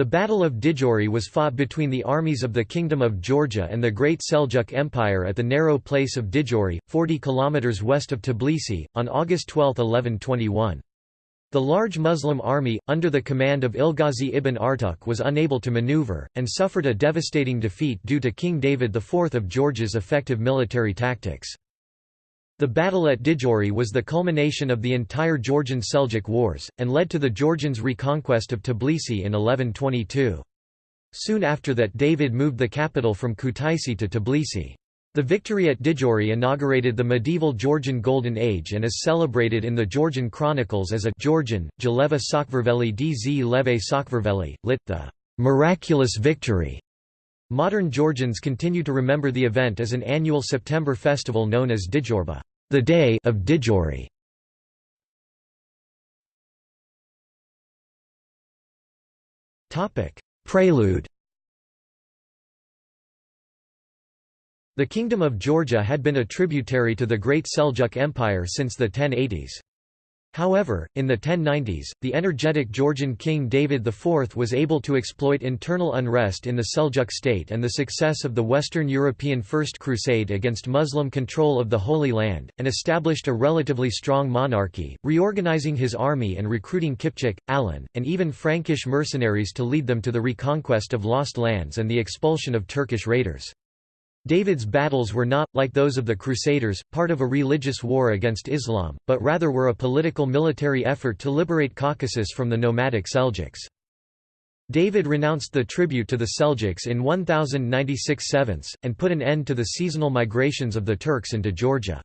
The Battle of Didgori was fought between the armies of the Kingdom of Georgia and the Great Seljuk Empire at the narrow place of Didgori, 40 km west of Tbilisi, on August 12, 1121. The large Muslim army, under the command of Ilghazi ibn Artuk was unable to maneuver, and suffered a devastating defeat due to King David IV of Georgia's effective military tactics. The battle at Didgori was the culmination of the entire Georgian Seljuk Wars, and led to the Georgians' reconquest of Tbilisi in 1122. Soon after that David moved the capital from Kutaisi to Tbilisi. The victory at Didgori inaugurated the medieval Georgian Golden Age and is celebrated in the Georgian chronicles as a Georgian, Jaleva Sakvarveli dz Leve Sakvarveli, lit. the miraculous victory. Modern Georgians continue to remember the event as an annual September festival known as Didgoroba the day of Didgori. Topic: Prelude. The Kingdom of Georgia had been a tributary to the Great Seljuk Empire since the 1080s. However, in the 1090s, the energetic Georgian king David IV was able to exploit internal unrest in the Seljuk state and the success of the Western European First Crusade against Muslim control of the Holy Land, and established a relatively strong monarchy, reorganizing his army and recruiting Kipchak, Alan, and even Frankish mercenaries to lead them to the reconquest of lost lands and the expulsion of Turkish raiders. David's battles were not, like those of the Crusaders, part of a religious war against Islam, but rather were a political military effort to liberate Caucasus from the nomadic Seljuks. David renounced the tribute to the Seljuks in 1096 7, and put an end to the seasonal migrations of the Turks into Georgia.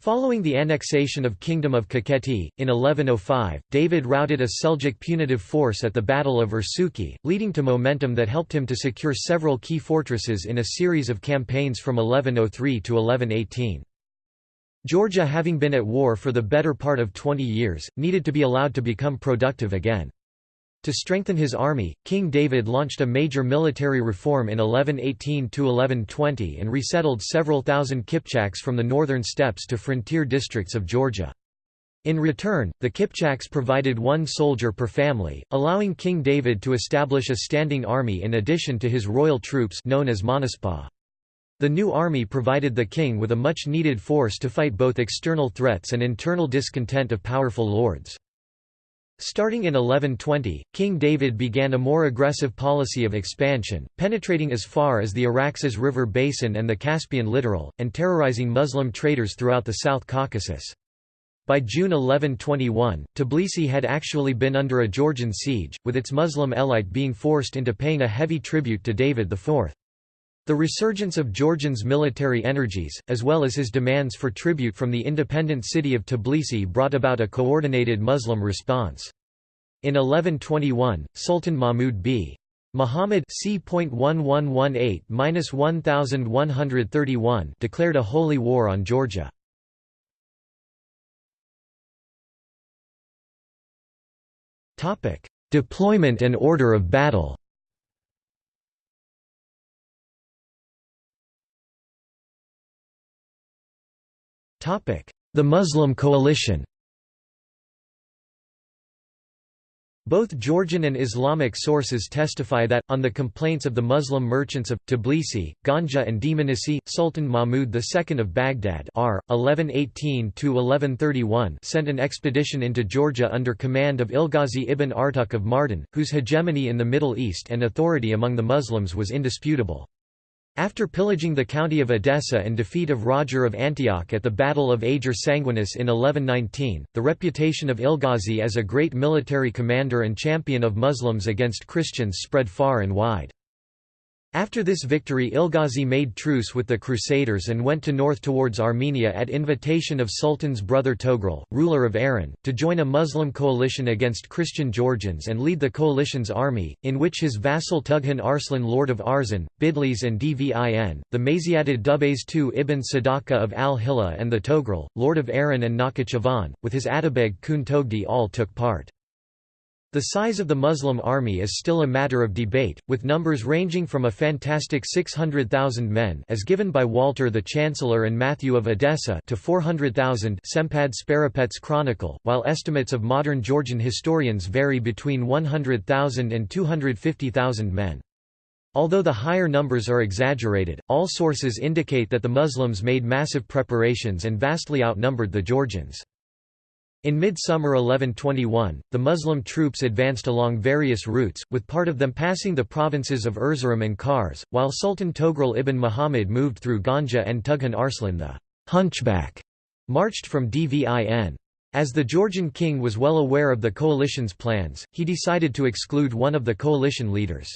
Following the annexation of Kingdom of Kakheti, in 1105, David routed a Seljuk punitive force at the Battle of Ertsukhi, leading to momentum that helped him to secure several key fortresses in a series of campaigns from 1103 to 1118. Georgia having been at war for the better part of 20 years, needed to be allowed to become productive again. To strengthen his army, King David launched a major military reform in 1118–1120 and resettled several thousand Kipchaks from the northern steppes to frontier districts of Georgia. In return, the Kipchaks provided one soldier per family, allowing King David to establish a standing army in addition to his royal troops known as Monaspa. The new army provided the king with a much-needed force to fight both external threats and internal discontent of powerful lords. Starting in 1120, King David began a more aggressive policy of expansion, penetrating as far as the Araxes River basin and the Caspian littoral, and terrorizing Muslim traders throughout the South Caucasus. By June 1121, Tbilisi had actually been under a Georgian siege, with its Muslim elite being forced into paying a heavy tribute to David IV. The resurgence of Georgian's military energies, as well as his demands for tribute from the independent city of Tbilisi brought about a coordinated Muslim response. In 1121, Sultan Mahmud b. Muhammad c.1118-1131 declared a holy war on Georgia. Deployment and order of battle The Muslim coalition Both Georgian and Islamic sources testify that, on the complaints of the Muslim merchants of, Tbilisi, Ganja and Dmanisi, Sultan Mahmud II of Baghdad r. 1118–1131 sent an expedition into Georgia under command of Ilghazi ibn Artuk of Mardin, whose hegemony in the Middle East and authority among the Muslims was indisputable. After pillaging the county of Edessa and defeat of Roger of Antioch at the Battle of Ager Sanguinis in 1119, the reputation of Ilghazi as a great military commander and champion of Muslims against Christians spread far and wide. After this victory Ilghazi made truce with the Crusaders and went to north towards Armenia at invitation of Sultan's brother Togrul, ruler of Aran, to join a Muslim coalition against Christian Georgians and lead the coalition's army, in which his vassal Tughan Arslan lord of Arzan, Bidlis and Dvin, the Maziadid Dubes II ibn Sadaka of al-Hilla and the Togrul, lord of Aran and Nakhichevan, with his Atabeg Kun Togdi all took part. The size of the Muslim army is still a matter of debate, with numbers ranging from a fantastic 600,000 men as given by Walter the Chancellor and Matthew of Edessa to 400,000 Sempad Sparapet's Chronicle, while estimates of modern Georgian historians vary between 100,000 and 250,000 men. Although the higher numbers are exaggerated, all sources indicate that the Muslims made massive preparations and vastly outnumbered the Georgians. In midsummer 1121, the Muslim troops advanced along various routes, with part of them passing the provinces of Erzurum and Kars, while Sultan Togrul ibn Muhammad moved through Ganja and Tughan Arslan the hunchback marched from Dvin. As the Georgian king was well aware of the coalition's plans, he decided to exclude one of the coalition leaders.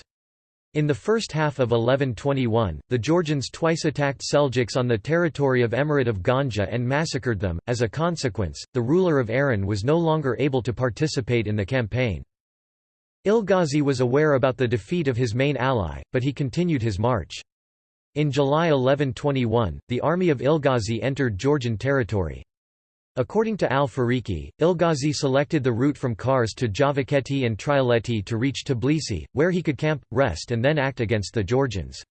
In the first half of 1121, the Georgians twice attacked Seljuks on the territory of Emirate of Ganja and massacred them. As a consequence, the ruler of Aran was no longer able to participate in the campaign. Ilghazi was aware about the defeat of his main ally, but he continued his march. In July 1121, the army of Ilghazi entered Georgian territory. According to al-Fariki, Ilghazi selected the route from Kars to Javakheti and Trialeti to reach Tbilisi, where he could camp, rest and then act against the Georgians.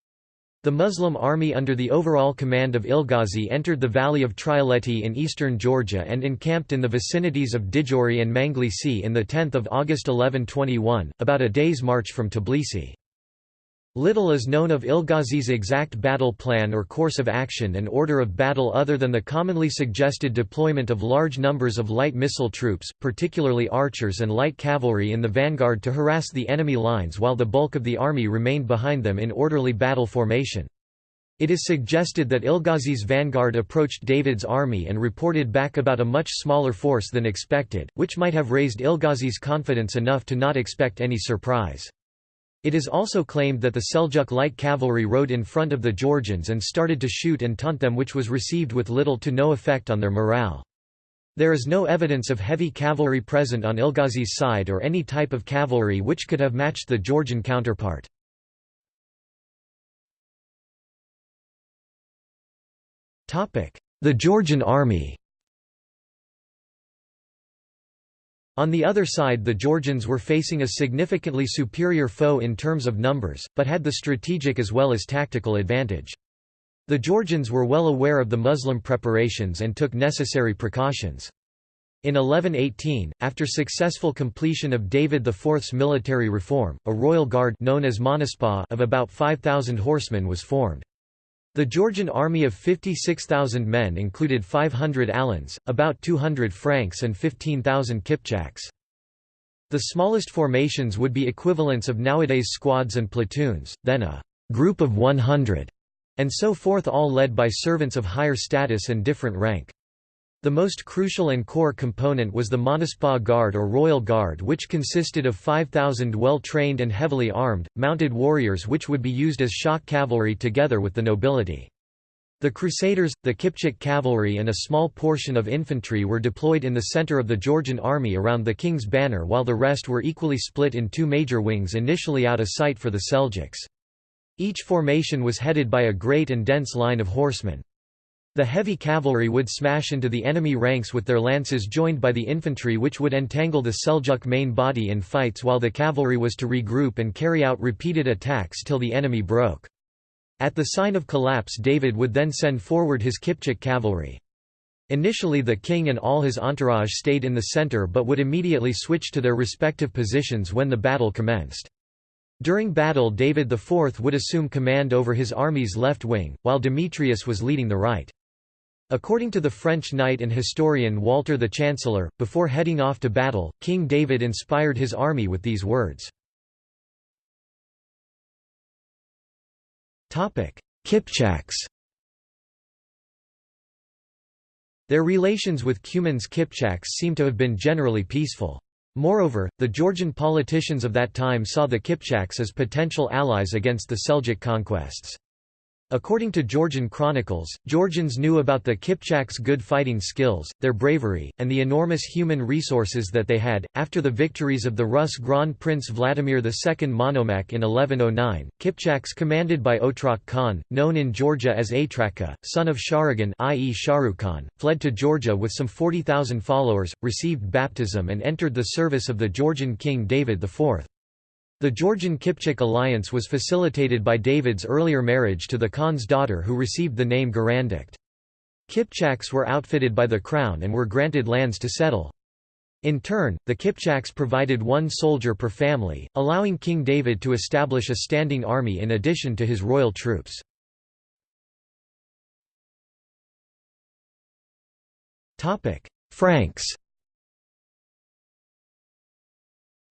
The Muslim army under the overall command of Ilghazi entered the valley of Trialeti in eastern Georgia and encamped in the vicinities of Didgori and Manglisi in 10 August 1121, about a day's march from Tbilisi. Little is known of Ilghazi's exact battle plan or course of action and order of battle other than the commonly suggested deployment of large numbers of light missile troops, particularly archers and light cavalry in the vanguard to harass the enemy lines while the bulk of the army remained behind them in orderly battle formation. It is suggested that Ilghazi's vanguard approached David's army and reported back about a much smaller force than expected, which might have raised Ilghazi's confidence enough to not expect any surprise. It is also claimed that the Seljuk light cavalry rode in front of the Georgians and started to shoot and taunt them which was received with little to no effect on their morale. There is no evidence of heavy cavalry present on Ilghazi's side or any type of cavalry which could have matched the Georgian counterpart. The Georgian army On the other side the Georgians were facing a significantly superior foe in terms of numbers, but had the strategic as well as tactical advantage. The Georgians were well aware of the Muslim preparations and took necessary precautions. In 1118, after successful completion of David IV's military reform, a royal guard known as of about 5,000 horsemen was formed. The Georgian army of 56,000 men included 500 Alans, about 200 Franks and 15,000 Kipchaks. The smallest formations would be equivalents of nowadays squads and platoons, then a group of 100, and so forth all led by servants of higher status and different rank. The most crucial and core component was the Monaspa Guard or Royal Guard which consisted of 5,000 well-trained and heavily armed, mounted warriors which would be used as shock cavalry together with the nobility. The Crusaders, the Kipchak cavalry and a small portion of infantry were deployed in the center of the Georgian army around the king's banner while the rest were equally split in two major wings initially out of sight for the Seljuks. Each formation was headed by a great and dense line of horsemen. The heavy cavalry would smash into the enemy ranks with their lances joined by the infantry which would entangle the Seljuk main body in fights while the cavalry was to regroup and carry out repeated attacks till the enemy broke. At the sign of collapse David would then send forward his Kipchak cavalry. Initially the king and all his entourage stayed in the center but would immediately switch to their respective positions when the battle commenced. During battle David IV would assume command over his army's left wing, while Demetrius was leading the right. According to the French knight and historian Walter the Chancellor, before heading off to battle, King David inspired his army with these words. Kipchaks Their relations with Cuman's Kipchaks seem to have been generally peaceful. Moreover, the Georgian politicians of that time saw the Kipchaks as potential allies against the Seljuk conquests. According to Georgian chronicles, Georgians knew about the Kipchaks' good fighting skills, their bravery, and the enormous human resources that they had. After the victories of the Rus Grand Prince Vladimir II Monomakh in 1109, Kipchaks commanded by Otrok Khan, known in Georgia as Atraka, son of Sharagan i.e. Shahrukh fled to Georgia with some 40,000 followers, received baptism and entered the service of the Georgian king David IV. The Georgian-Kipchak alliance was facilitated by David's earlier marriage to the Khan's daughter who received the name Garandikt. Kipchaks were outfitted by the crown and were granted lands to settle. In turn, the Kipchaks provided one soldier per family, allowing King David to establish a standing army in addition to his royal troops. Franks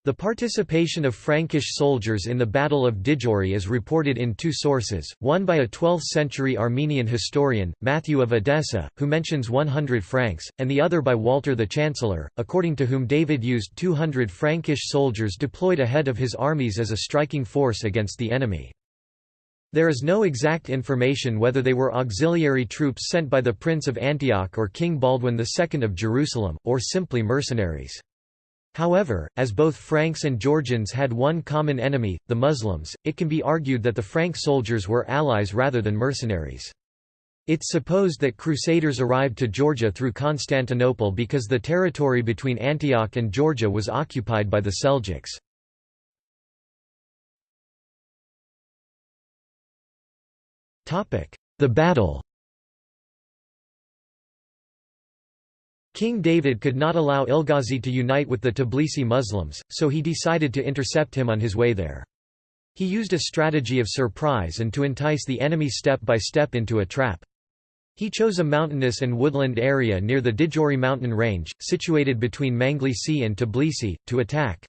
The participation of Frankish soldiers in the Battle of Didgori is reported in two sources, one by a 12th-century Armenian historian, Matthew of Edessa, who mentions 100 Franks, and the other by Walter the Chancellor, according to whom David used 200 Frankish soldiers deployed ahead of his armies as a striking force against the enemy. There is no exact information whether they were auxiliary troops sent by the Prince of Antioch or King Baldwin II of Jerusalem, or simply mercenaries. However, as both Franks and Georgians had one common enemy, the Muslims, it can be argued that the Frank soldiers were allies rather than mercenaries. It's supposed that Crusaders arrived to Georgia through Constantinople because the territory between Antioch and Georgia was occupied by the Seljuks. The battle King David could not allow Ilghazi to unite with the Tbilisi Muslims, so he decided to intercept him on his way there. He used a strategy of surprise and to entice the enemy step by step into a trap. He chose a mountainous and woodland area near the Didgori mountain range, situated between Manglisi and Tbilisi, to attack.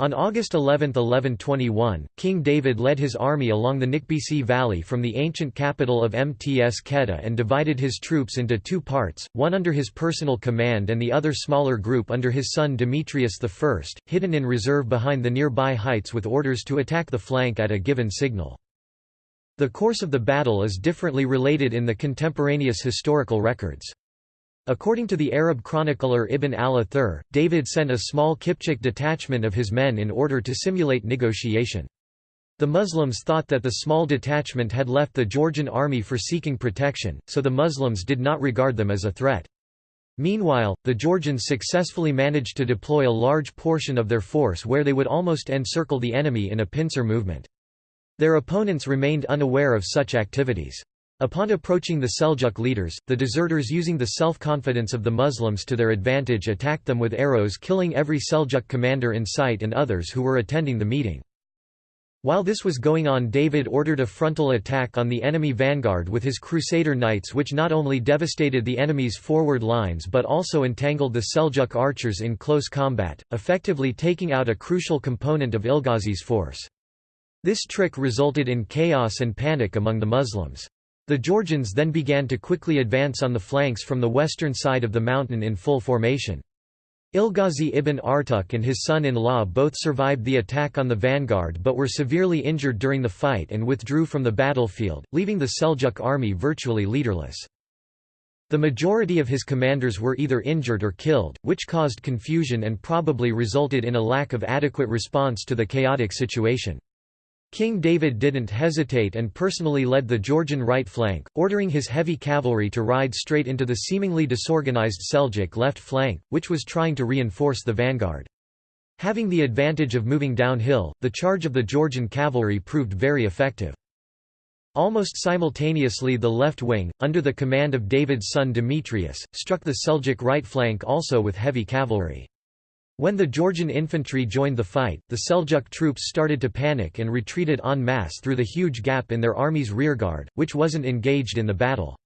On August 11, 1121, King David led his army along the Nikbisi Valley from the ancient capital of Mtskheta and divided his troops into two parts, one under his personal command and the other smaller group under his son Demetrius I, hidden in reserve behind the nearby heights with orders to attack the flank at a given signal. The course of the battle is differently related in the contemporaneous historical records. According to the Arab chronicler Ibn al-Athir, David sent a small Kipchak detachment of his men in order to simulate negotiation. The Muslims thought that the small detachment had left the Georgian army for seeking protection, so the Muslims did not regard them as a threat. Meanwhile, the Georgians successfully managed to deploy a large portion of their force where they would almost encircle the enemy in a pincer movement. Their opponents remained unaware of such activities. Upon approaching the Seljuk leaders, the deserters using the self-confidence of the Muslims to their advantage attacked them with arrows killing every Seljuk commander in sight and others who were attending the meeting. While this was going on David ordered a frontal attack on the enemy vanguard with his Crusader knights which not only devastated the enemy's forward lines but also entangled the Seljuk archers in close combat, effectively taking out a crucial component of Ilghazi's force. This trick resulted in chaos and panic among the Muslims. The Georgians then began to quickly advance on the flanks from the western side of the mountain in full formation. Ilghazi ibn Artuk and his son-in-law both survived the attack on the vanguard but were severely injured during the fight and withdrew from the battlefield, leaving the Seljuk army virtually leaderless. The majority of his commanders were either injured or killed, which caused confusion and probably resulted in a lack of adequate response to the chaotic situation. King David didn't hesitate and personally led the Georgian right flank, ordering his heavy cavalry to ride straight into the seemingly disorganized Seljuk left flank, which was trying to reinforce the vanguard. Having the advantage of moving downhill, the charge of the Georgian cavalry proved very effective. Almost simultaneously the left wing, under the command of David's son Demetrius, struck the Seljuk right flank also with heavy cavalry. When the Georgian infantry joined the fight, the Seljuk troops started to panic and retreated en masse through the huge gap in their army's rearguard, which wasn't engaged in the battle.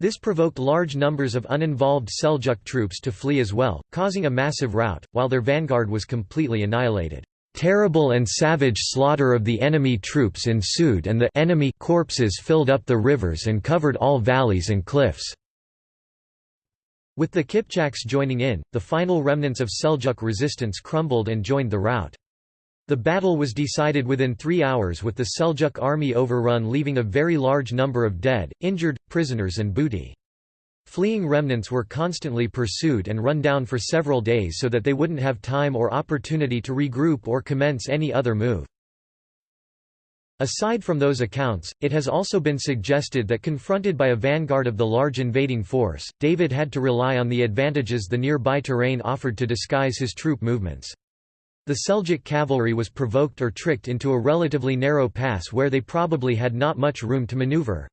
This provoked large numbers of uninvolved Seljuk troops to flee as well, causing a massive rout, while their vanguard was completely annihilated. Terrible and savage slaughter of the enemy troops ensued and the enemy corpses filled up the rivers and covered all valleys and cliffs. With the Kipchaks joining in, the final remnants of Seljuk resistance crumbled and joined the rout. The battle was decided within three hours with the Seljuk army overrun leaving a very large number of dead, injured, prisoners and booty. Fleeing remnants were constantly pursued and run down for several days so that they wouldn't have time or opportunity to regroup or commence any other move. Aside from those accounts, it has also been suggested that confronted by a vanguard of the large invading force, David had to rely on the advantages the nearby terrain offered to disguise his troop movements. The Seljuk cavalry was provoked or tricked into a relatively narrow pass where they probably had not much room to maneuver.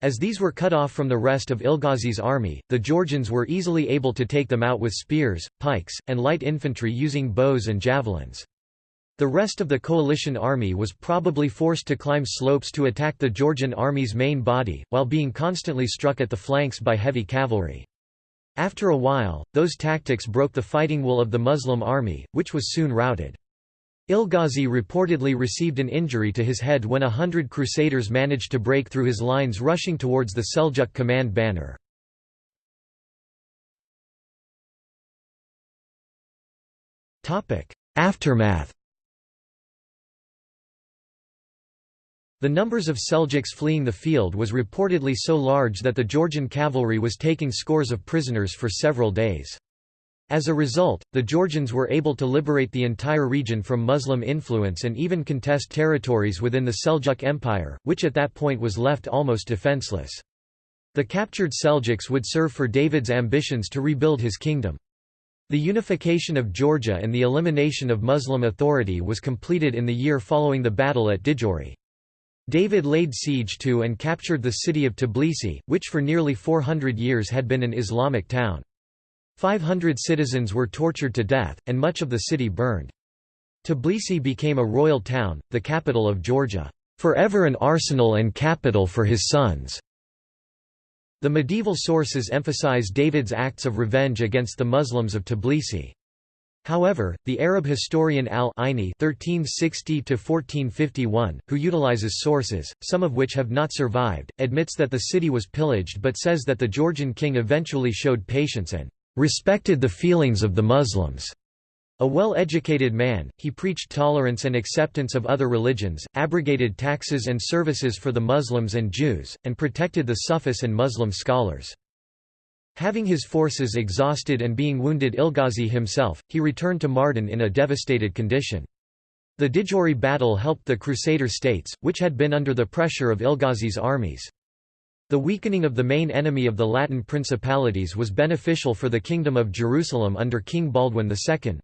As these were cut off from the rest of Ilghazi's army, the Georgians were easily able to take them out with spears, pikes, and light infantry using bows and javelins. The rest of the coalition army was probably forced to climb slopes to attack the Georgian army's main body, while being constantly struck at the flanks by heavy cavalry. After a while, those tactics broke the fighting will of the Muslim army, which was soon routed. Ilghazi reportedly received an injury to his head when a hundred crusaders managed to break through his lines rushing towards the Seljuk command banner. Aftermath The numbers of Seljuks fleeing the field was reportedly so large that the Georgian cavalry was taking scores of prisoners for several days. As a result, the Georgians were able to liberate the entire region from Muslim influence and even contest territories within the Seljuk Empire, which at that point was left almost defenseless. The captured Seljuks would serve for David's ambitions to rebuild his kingdom. The unification of Georgia and the elimination of Muslim authority was completed in the year following the battle at Didgori. David laid siege to and captured the city of Tbilisi, which for nearly 400 years had been an Islamic town. 500 citizens were tortured to death, and much of the city burned. Tbilisi became a royal town, the capital of Georgia, forever an arsenal and capital for his sons. The medieval sources emphasize David's acts of revenge against the Muslims of Tbilisi. However, the Arab historian al-Aini (1360–1451), who utilizes sources, some of which have not survived, admits that the city was pillaged but says that the Georgian king eventually showed patience and respected the feelings of the Muslims. A well-educated man, he preached tolerance and acceptance of other religions, abrogated taxes and services for the Muslims and Jews, and protected the Sufis and Muslim scholars. Having his forces exhausted and being wounded Ilghazi himself, he returned to Mardin in a devastated condition. The Didgori battle helped the Crusader states, which had been under the pressure of Ilghazi's armies. The weakening of the main enemy of the Latin principalities was beneficial for the Kingdom of Jerusalem under King Baldwin II.